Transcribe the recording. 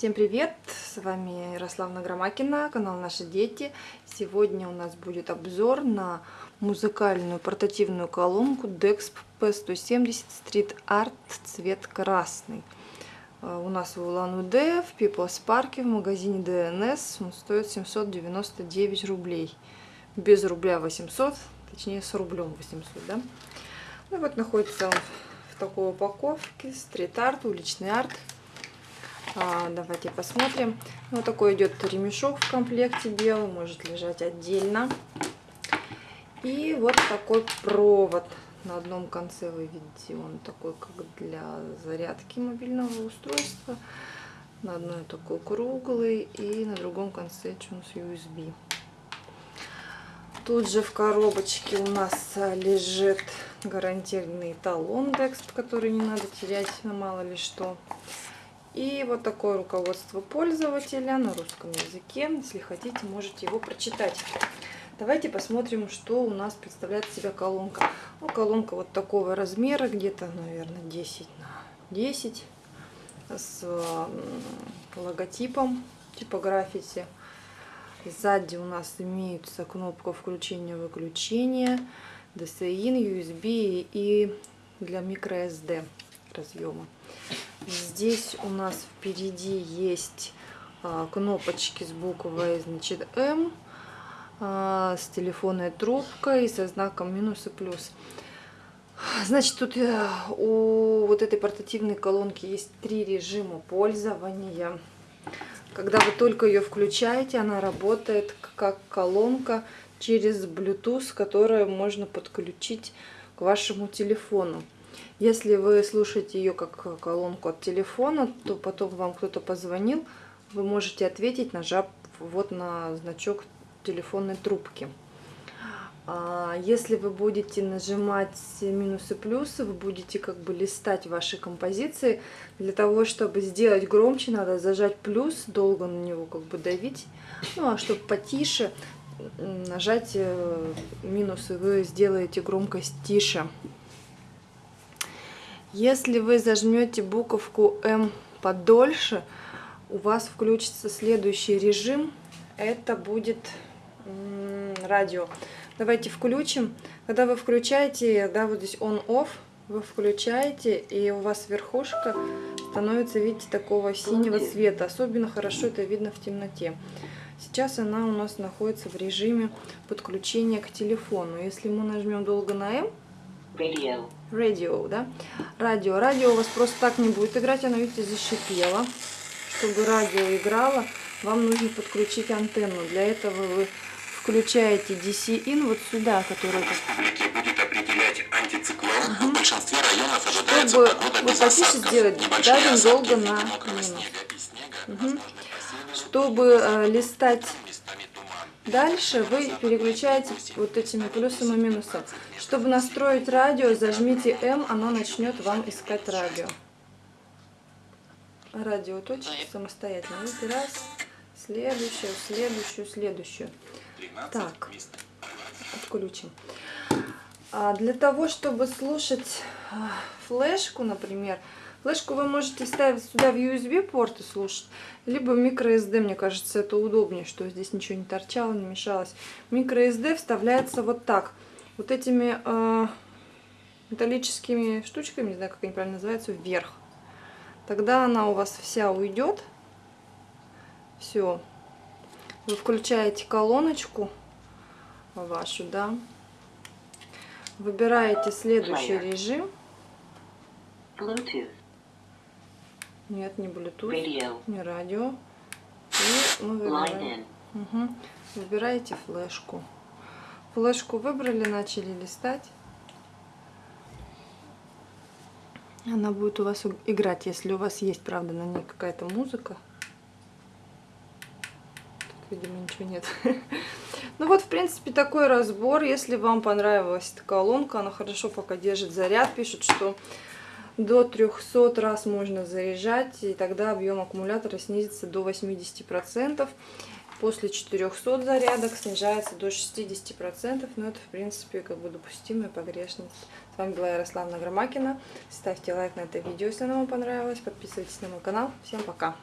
Всем привет! С вами Ярославна Громакина, канал Наши Дети. Сегодня у нас будет обзор на музыкальную портативную колонку DEXP P170 Street Art цвет красный. Э, у нас в Улан-Удэ, в People's Park, в магазине DNS. Он стоит 799 рублей. Без рубля 800, точнее с рублем 800, да? Ну вот находится он в такой упаковке. Стрит-арт, уличный арт. А, давайте посмотрим. Вот такой идет ремешок в комплекте белый, может лежать отдельно. И вот такой провод. На одном конце вы видите, он такой как для зарядки мобильного устройства. На одной такой круглый и на другом конце чун с USB. Тут же в коробочке у нас лежит гарантированный талон Декст, который не надо терять мало ли что. И вот такое руководство пользователя на русском языке. Если хотите, можете его прочитать. Давайте посмотрим, что у нас представляет себя колонка. Ну, колонка вот такого размера, где-то, наверное, 10 на 10 с логотипом типа граффити. Сзади у нас имеются кнопка включения-выключения, DCI, USB и для microSD разъема. Здесь у нас впереди есть а, кнопочки с буквой значит М, а, с телефонной трубкой, со знаком минус и плюс. Значит, тут э, у вот этой портативной колонки есть три режима пользования. Когда вы только ее включаете, она работает как колонка через Bluetooth, которую можно подключить к вашему телефону. Если вы слушаете ее как колонку от телефона, то потом вам кто-то позвонил, вы можете ответить, нажав вот на значок телефонной трубки. А если вы будете нажимать минусы плюсы, вы будете как бы листать ваши композиции. Для того, чтобы сделать громче, надо зажать плюс, долго на него как бы давить. Ну а чтобы потише, нажать э, минусы, вы сделаете громкость тише. Если вы зажмете буковку М подольше, у вас включится следующий режим. Это будет радио. Давайте включим. Когда вы включаете, да, вот здесь on-off, вы включаете, и у вас верхушка становится, видите, такого синего цвета. Особенно хорошо это видно в темноте. Сейчас она у нас находится в режиме подключения к телефону. Если мы нажмем долго на М, Radio. Radio, да? Радио. Радио у вас просто так не будет играть, оно, видите, зашипело. Чтобы радио играло, вам нужно подключить антенну. Для этого вы включаете DC-in вот сюда, который... будет определять антициклон. Угу. В большинстве районов ожидается Чтобы вот потише сделать, давим долго на минус. Угу. Чтобы э, листать Дальше вы переключаете вот этими плюсом и минусом. Чтобы настроить радио, зажмите М, оно начнет вам искать радио. Радио точки самостоятельно. Видите, раз, следующую, следующую, следующую. Так, отключим. А для того, чтобы слушать а, флешку, например, Флешку вы можете ставить сюда в USB порт и слушать, либо microSD, мне кажется, это удобнее, что здесь ничего не торчало, не мешалось. MicroSD вставляется вот так, вот этими э, металлическими штучками, не знаю, как они правильно называются, вверх. Тогда она у вас вся уйдет. Все. Вы включаете колоночку вашу, да. Выбираете следующий режим. Bluetooth. Нет, не Bluetooth, Radio. не радио. И мы выбираем. Угу. Выбираете флешку. Флешку выбрали, начали листать. Она будет у вас играть, если у вас есть, правда, на ней какая-то музыка. Тут, видимо, ничего нет. Ну вот, в принципе, такой разбор. Если вам понравилась эта колонка, она хорошо пока держит заряд. Пишут, что до 300 раз можно заряжать, и тогда объем аккумулятора снизится до 80%. После 400 зарядок снижается до 60%, но это, в принципе, как бы допустимая погрешность. С вами была Ярославна Громакина. Ставьте лайк на это видео, если оно вам понравилось. Подписывайтесь на мой канал. Всем пока!